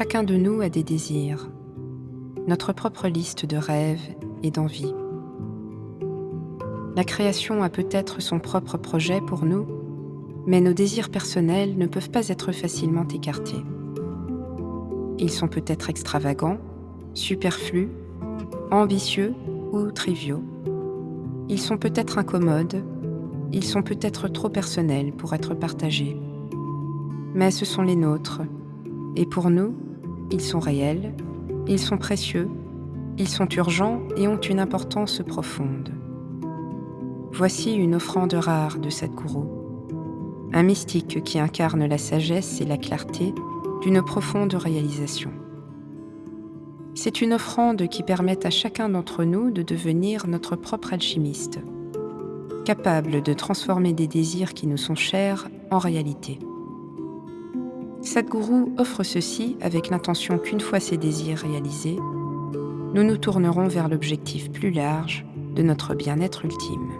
Chacun de nous a des désirs, notre propre liste de rêves et d'envies. La création a peut-être son propre projet pour nous, mais nos désirs personnels ne peuvent pas être facilement écartés. Ils sont peut-être extravagants, superflus, ambitieux ou triviaux. Ils sont peut-être incommodes, ils sont peut-être trop personnels pour être partagés. Mais ce sont les nôtres, et pour nous, ils sont réels, ils sont précieux, ils sont urgents et ont une importance profonde. Voici une offrande rare de Sadhguru, un mystique qui incarne la sagesse et la clarté d'une profonde réalisation. C'est une offrande qui permet à chacun d'entre nous de devenir notre propre alchimiste, capable de transformer des désirs qui nous sont chers en réalité. Sadhguru offre ceci avec l'intention qu'une fois ces désirs réalisés, nous nous tournerons vers l'objectif plus large de notre bien-être ultime.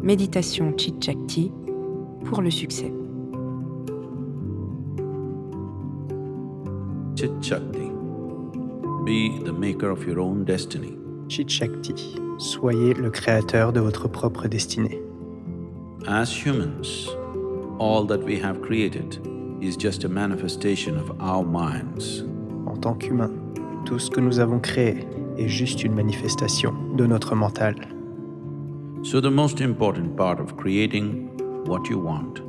Méditation Chit pour le succès. Chit Shakti. Be the maker of your own destiny. Chit Shakti. Soyez le créateur de votre propre destinée. As humans, all that we have created is just a manifestation of our minds. En tant qu'humain, tout ce que nous avons créé est juste une manifestation de notre mental. So the most important part of creating what you want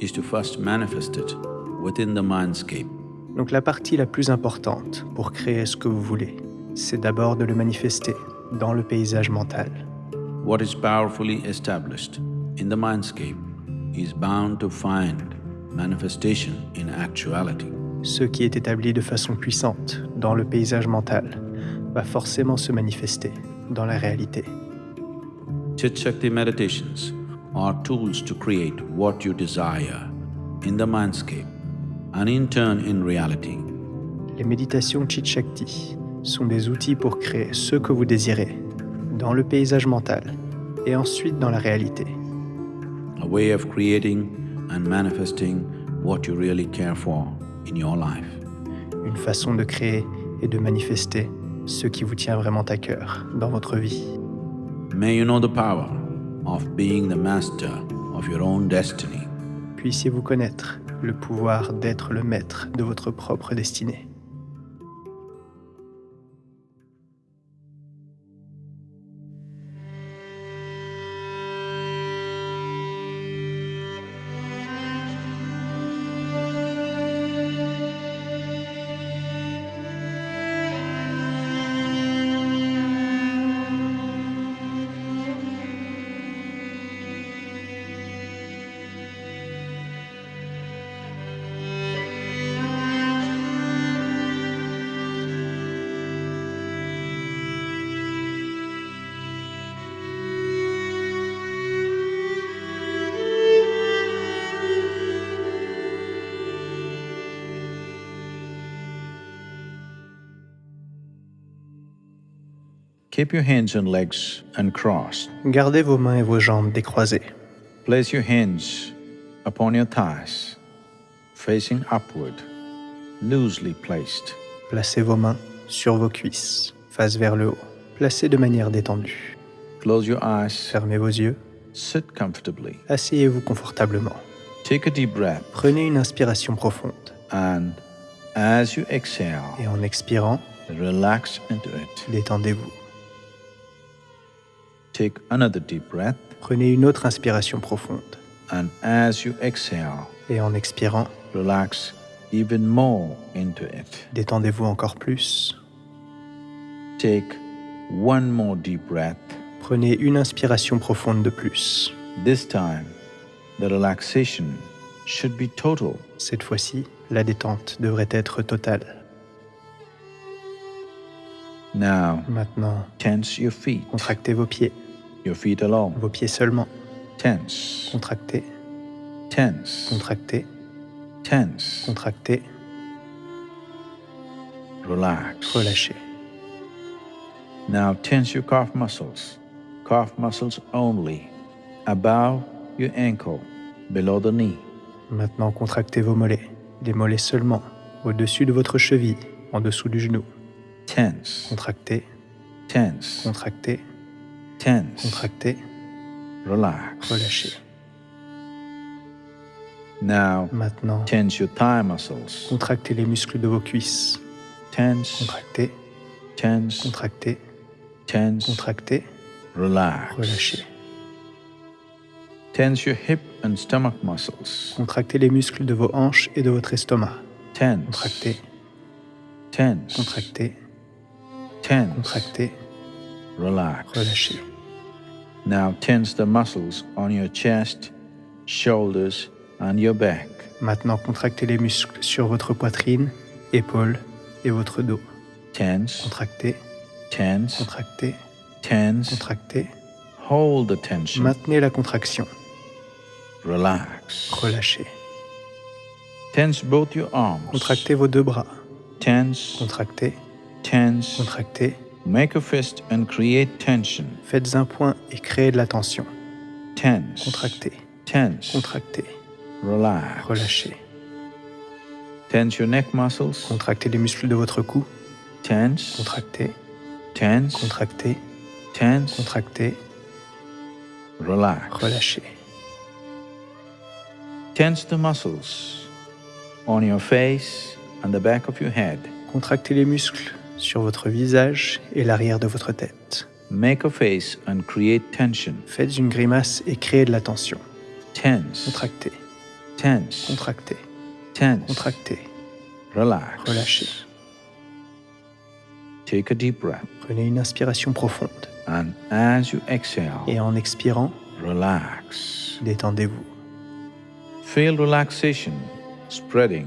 is to first manifest it within the mindscape. Donc la partie la plus importante pour créer ce que vous voulez, c'est d'abord de le manifester dans le paysage mental. What is powerfully established in the mindscape is bound to find manifestation in actuality. Ce qui est établi de façon puissante dans le paysage mental va forcément se manifester dans la réalité. Chit Shakti meditations are tools to create what you desire in the mindscape and in turn in reality. Les méditations Chit Shakti sont des outils pour créer ce que vous désirez dans le paysage mental et ensuite dans la réalité. A way of creating and manifesting what you really care for in your life. Une façon de créer et de manifester ce qui vous tient vraiment à cœur dans votre vie. May you know the power of being the master of your own destiny. Puissiez-vous connaître le pouvoir d'être le maître de votre propre destinée. Keep your hands and legs uncrossed. Gardez vos mains et vos jambes décroisées. Place your hands upon your thighs, facing upward, loosely placed. Placez vos mains sur vos cuisses, face vers le haut. Placez de manière détendue. Close your eyes, Fermez vos yeux. sit comfortably. Asseyez-vous confortablement. Take a deep breath Prenez une inspiration profonde and as you exhale, et en expirant, relax into it. détendez-vous. Take another deep breath Prenez une autre inspiration profonde and as you exhale, et en expirant, relax even more into it. détendez-vous encore plus. Take one more deep breath. Prenez une inspiration profonde de plus. This time, the relaxation should be total. Cette fois-ci, la détente devrait être totale. Now, Maintenant, tense your feet, contractez vos pieds, your feet alone. vos pieds seulement. Tense, Contractez, tense, contractez, tense. contractez, Relax. relâchez. Now tense your calf muscles, calf muscles only, above your ankle, below the knee. Maintenant, contractez vos mollets, les mollets seulement, au-dessus de votre cheville, en dessous du genou. Tense, Contractez, tense, contractez, tense. contractez, Relax. relâchez. Now, Maintenant, tense your thigh muscles. contractez les muscles de vos cuisses. Tense, Contractez, tense, contractez, tense. contractez, Relax. relâchez. Tense your hip and stomach muscles. Contractez les muscles de vos hanches et de votre estomac. Tense, Contractez, tense, contractez, tense. contractez, Relax. relâchez. Now tense the muscles on your chest, shoulders, and your back. Maintenant, contractez les muscles sur votre poitrine, épaules et votre dos. Tense, Contractez, tense, contractez, tense. contractez. Hold the tension. Maintenez la contraction. Relax. Relâchez. Tense both your arms. Contractez vos deux bras. Tense, Contractez, tense. contractez. Make a fist and create tension. Faites un point et créez de la tension. Tense. Contractez, Tense. contractez, Relax. relâchez. Tense your neck muscles. Contractez les muscles de votre cou. Tense. Contractez, Tense. contractez, Tense. contractez, Relax. relâchez. Tense the muscles on your face and the back of your head. Contractez les muscles sur votre visage et l'arrière de votre tête. Make a face and create tension. Faites une grimace et créez de la tension. Tense. Contractez, Tense. contractez, Tense. contractez, Relax. relâchez. Take a deep breath. Prenez une inspiration profonde And as you exhale, et en expirant, relax. détendez-vous. Feel relaxation spreading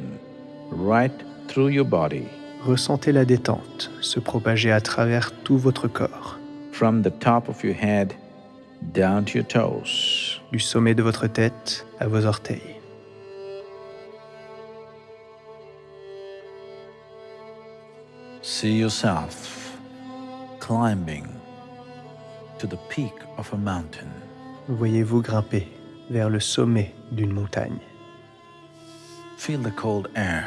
right through your body Ressentez la détente se propager à travers tout votre corps, from the top of your head down to your toes. du sommet de votre tête à vos orteils. See yourself climbing to the peak of a mountain. Voyez-vous grimper vers le sommet d'une montagne. Feel the cold air,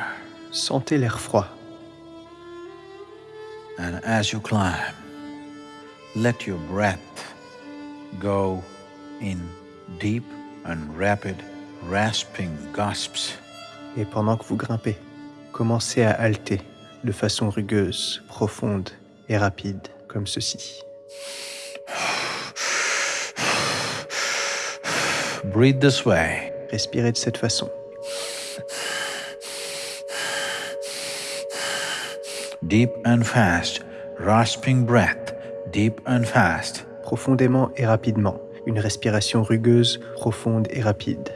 Sentez l'air froid and as you climb, let your breath go in deep and rapid, rasping gasps. et pendant que vous grimpez, commencez à halter de façon rugueuse, profonde et rapide comme ceci. Breathe this way. Respirez de cette façon. Deep and fast, rasping breath, deep and fast. profondément et rapidement. Une respiration rugueuse, profonde et rapide.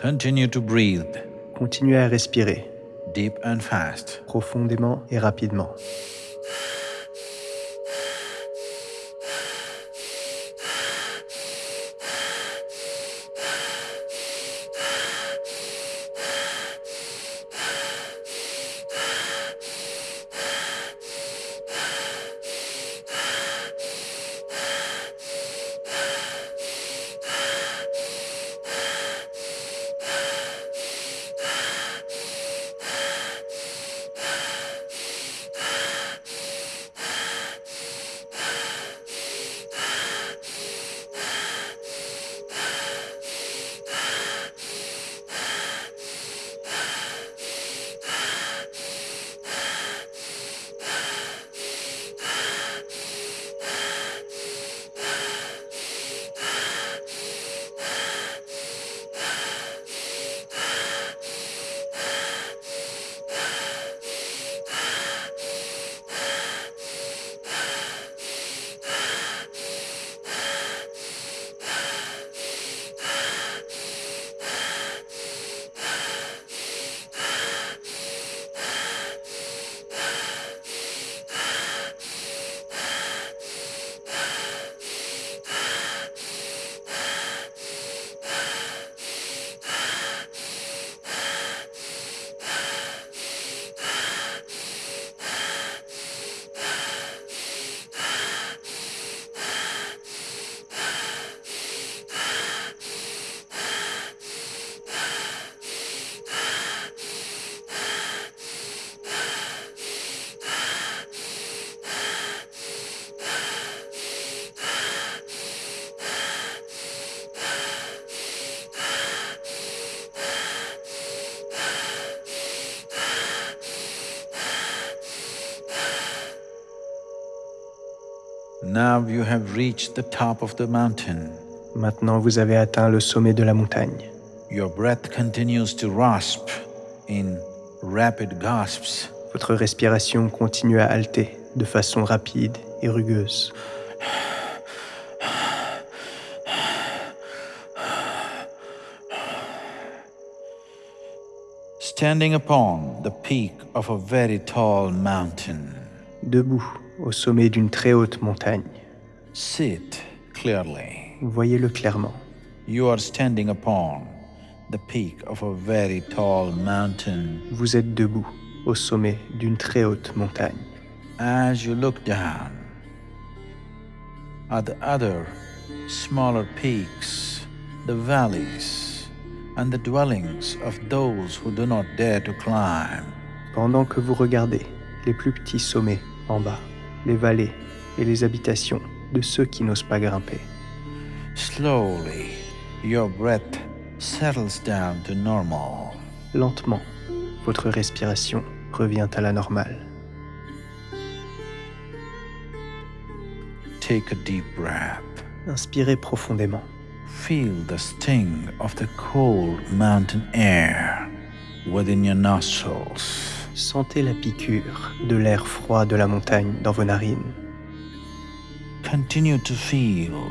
Continue to breathe, Continuez à respirer, deep and fast. profondément et rapidement. Now you have reached the top of the mountain. Maintenant, vous avez atteint le sommet de la montagne. Your breath continues to rasp in rapid gasps. Votre respiration continue à halter de façon rapide et rugueuse. Standing upon the peak of a very tall mountain, Debout au sommet d'une très haute montagne, sit clearly. voyez-le clairement. You are standing upon the peak of a very tall mountain. Vous êtes debout au sommet d'une très haute montagne. As you look down at the other smaller peaks, the valleys, and the dwellings of those who do not dare to climb, Pendant que vous regardez les plus petits sommets en bas, les vallées et les habitations de ceux qui n'osent pas grimper, slowly your breath settles down to normal. lentement, votre respiration revient à la normale. Take a deep breath. Inspirez profondément. Feel the sting of the cold mountain air within your nostrils. Sentez la piqûre de l'air froid de la montagne dans vos narines. Continue to feel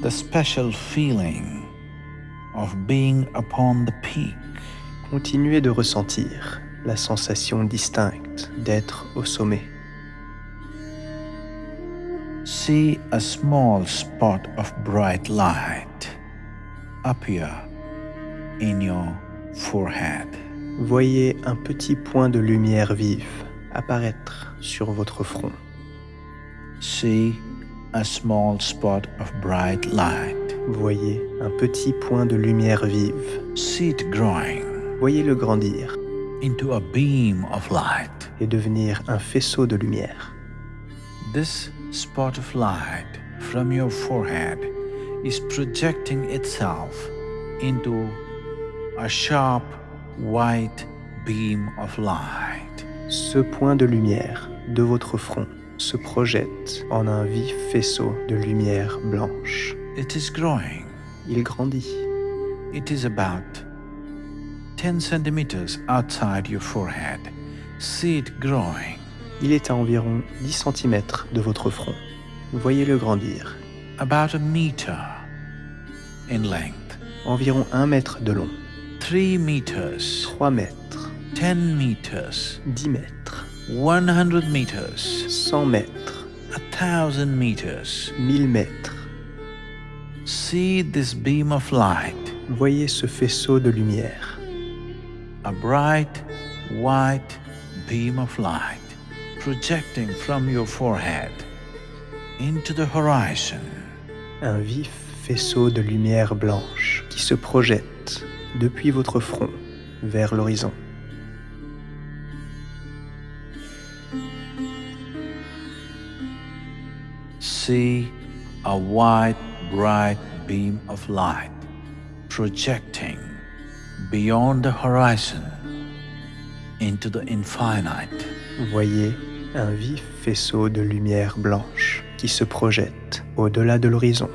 the special feeling of being upon the peak. Continuez de ressentir la sensation distincte d'être au sommet. See a small spot of bright light appear in your forehead. Voyez un petit point de lumière vive apparaître sur votre front. See a small spot of bright light. Voyez un petit point de lumière vive. See it growing Voyez-le grandir into a beam of light. et devenir un faisceau de lumière. This spot of light from your forehead is projecting itself into a sharp white beam of light. Ce point de lumière de votre front se projette en un vif faisceau de lumière blanche. It is growing. Il grandit. It is about 10 centimeters outside your forehead. See it growing. Il est à environ 10 cm de votre front. Voyez-le grandir. about a meter in length, Environ 1 mètre de long. 3 meters, 3 mètres. 10 meters, 10 mètres. 100 meters, 100 mètres. 1000 meters. 1000 mètres. See this beam of light, Voyez ce faisceau de lumière. a bright white beam of light projecting from your forehead into the horizon. Un vif faisceau de lumière blanche qui se projette depuis votre front vers l'horizon. See a white, bright beam of light projecting beyond the horizon into the infinite. Voyez un vif faisceau de lumière blanche qui se projette au-delà de l'horizon,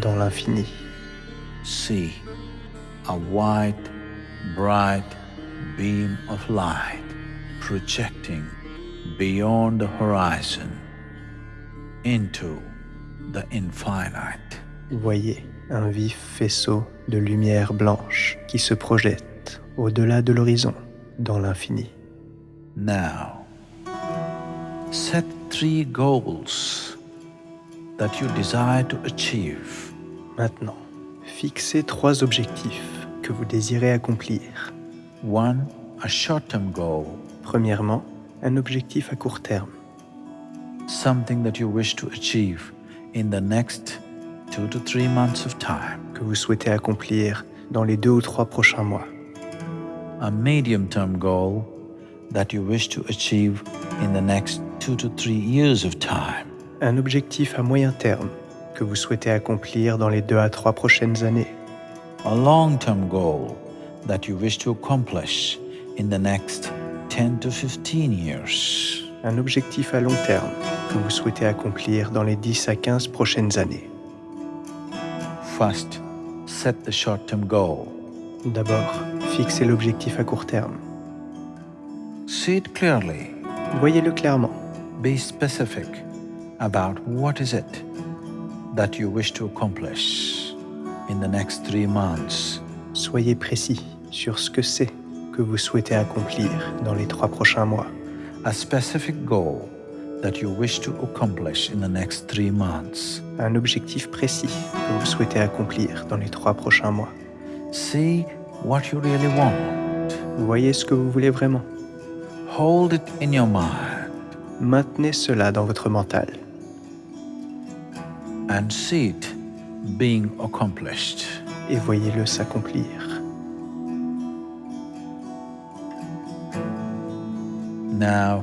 dans l'infini. See a white, bright beam of light projecting beyond the horizon into the infinite. Voyez un vif faisceau de lumière blanche qui se projette au-delà de l'horizon, dans l'infini. Now, set three goals that you desire to achieve. Maintenant, fixez trois objectifs que vous désirez accomplir. One, a short term goal, Premièrement, un objectif à court terme, something that you wish to achieve in the next two to three months of time. que vous souhaitez accomplir dans les deux ou trois prochains mois. A medium term goal that you wish to achieve in the next two to three years of time. Un objectif à moyen terme que vous souhaitez accomplir dans les deux à trois prochaines années. A long term goal that you wish to accomplish in the next 10 to 15 years. Un objectif à long terme que vous souhaitez accomplir dans les 10 à 15 prochaines années. First, set the short-term goal. D'abord, fixez l'objectif à court terme. See it clearly. Voyez-le clairement. Be specific about what is it that you wish to accomplish in the next three months. Soyez précis sur ce que c'est que vous souhaitez accomplir dans les trois prochains mois. A specific goal that you wish to accomplish in the next three months. Un objectif précis que vous souhaitez accomplir dans les trois prochains mois. See what you really want. Voyez ce que vous voulez vraiment. Hold it in your mind Maintenez cela dans votre mental and see it being accomplished. et voyez-le s'accomplir. Now,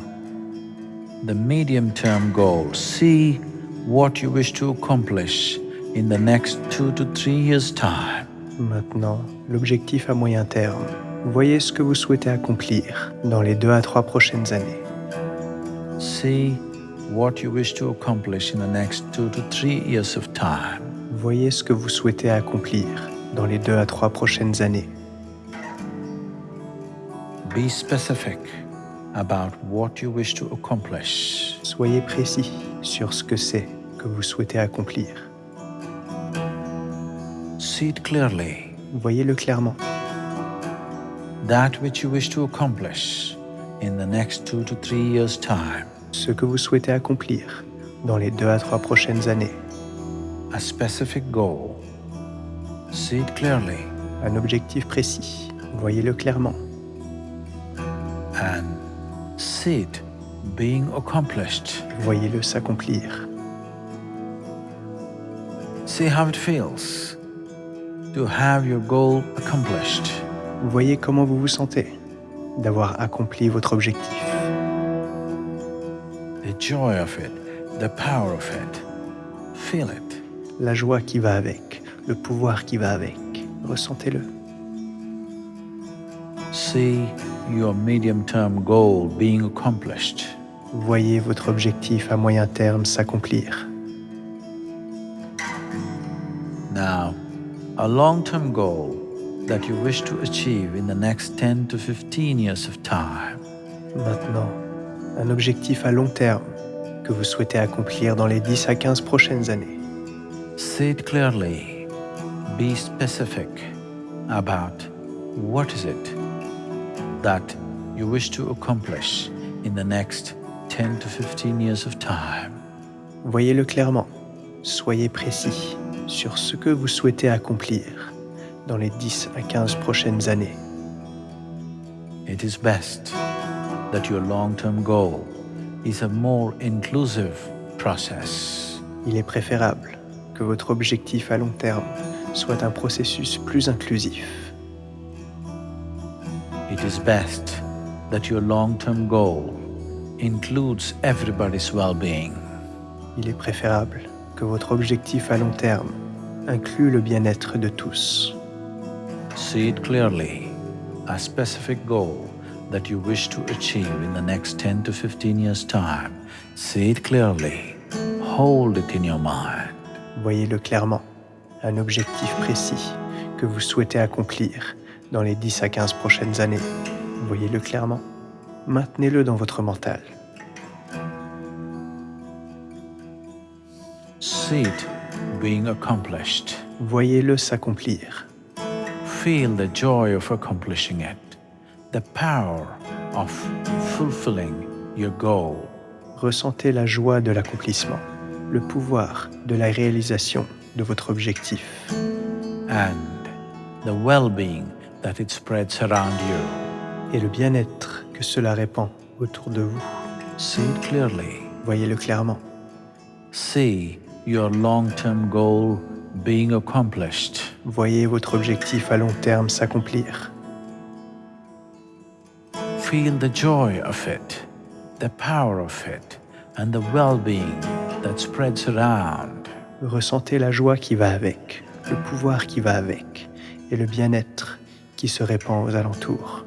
the medium term goal. See what you wish to accomplish in the next two to three years' time. Maintenant, l'objectif à moyen terme. Voyez ce que vous souhaitez accomplir dans les deux à trois prochaines années. See what you wish to accomplish in the next two to three years of time. Voyez ce que vous souhaitez accomplir dans les deux à trois prochaines années. Be specific about what you wish to accomplish. Soyez précis sur ce que c'est que vous souhaitez accomplir. See it clearly. Voyez-le clairement. That which you wish to accomplish in the next two to three years' time. Ce que vous souhaitez accomplir dans les deux à trois prochaines années. A specific goal. See it clearly Un objectif précis. Voyez-le clairement. and see it being accomplished. Voyez-le s'accomplir. See how it feels to have your goal accomplished. Voyez comment vous vous sentez d'avoir accompli votre objectif. Joy of it, the power of it. Feel it. La joie qui va avec, le pouvoir qui va avec. Ressentez-le. See your medium term goal being accomplished. Voyez votre objectif à moyen terme s'accomplir. Now, a long term goal that you wish to achieve in the next 10 to 15 years of time. Maintenant, un objectif à long terme que vous souhaitez accomplir dans les 10 à 15 prochaines années. See it clearly. Be specific about what is it that you wish to accomplish in the next 10 to 15 years of time. Voyez-le clairement. Soyez précis sur ce que vous souhaitez accomplir dans les 10 à 15 prochaines années. It is best that your long-term goal is a more inclusive process. Il est préférable que votre objectif à long terme soit un processus plus inclusif. It is best that your long-term goal includes everybody's well-being. Il est préférable que votre objectif à long terme inclue le bien-être de tous. See it clearly, a specific goal that you wish to achieve in the next 10 to 15 years' time. See it clearly, hold it in your mind. Voyez-le clairement. Un objectif précis que vous souhaitez accomplir dans les 10 à 15 prochaines années. Voyez-le clairement. Maintenez-le dans votre mental. See it being accomplished. Voyez-le s'accomplir. Feel the joy of accomplishing it, the power of fulfilling your goal. Ressentez la joie de l'accomplissement, le pouvoir de la réalisation de votre objectif and the well-being that it spreads around you. et le bien-être que cela répand autour de vous. See it clearly. Voyez-le clairement. See your long-term goal being accomplished. Voyez votre objectif à long terme s'accomplir. Feel the joy of it, the power of it, and the well-being that spreads around. Ressentez la joie qui va avec, le pouvoir qui va avec et le bien-être qui se répand aux alentours.